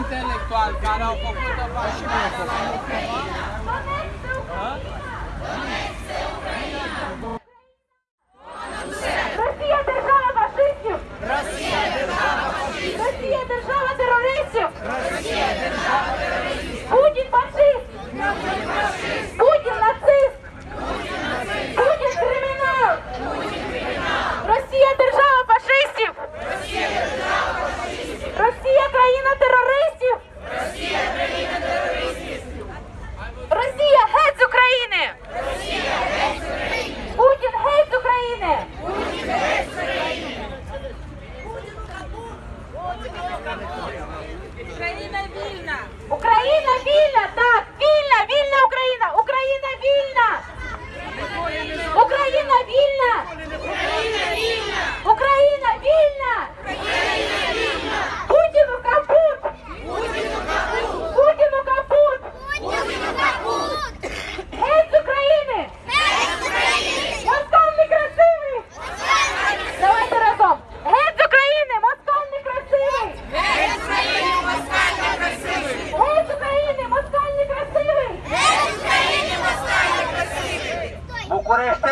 intelectuali care au făcut-o și nu Україна вільна! Україна вільна! Так! Вільна! Вільна Україна! Україна вільна!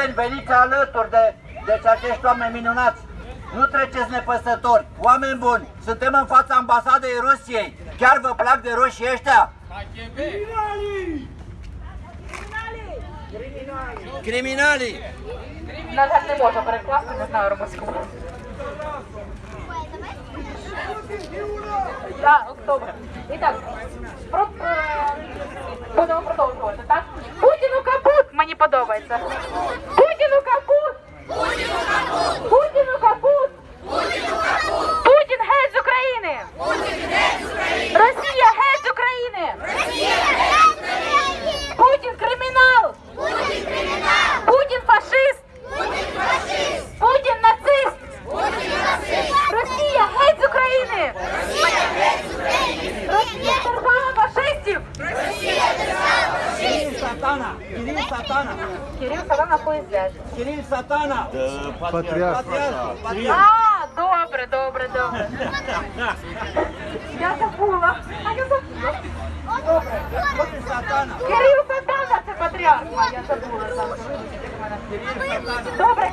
Bucureșteni, veniți alături de, deci acești oameni minunați. Nu treceți nepăsători. Oameni buni, suntem în fața ambasadei Rusiei. Chiar vă plac de roșii ăștia? Criminalii! На жаль, не можу перекласти, не знаю румунську. Так, добре. І так, Подобається. Путіну капут! Kiril Satana! Kiril Satana! Кирил Сатана хуй зв'яже. Kiril Satana! Patriarh. Patriarhul! Patriarh! А, добре, добре, добре. Я забула. А я забула. Добре. Kiril Satana! Кирил Сатана це патріарх. А я забула. там. Добре.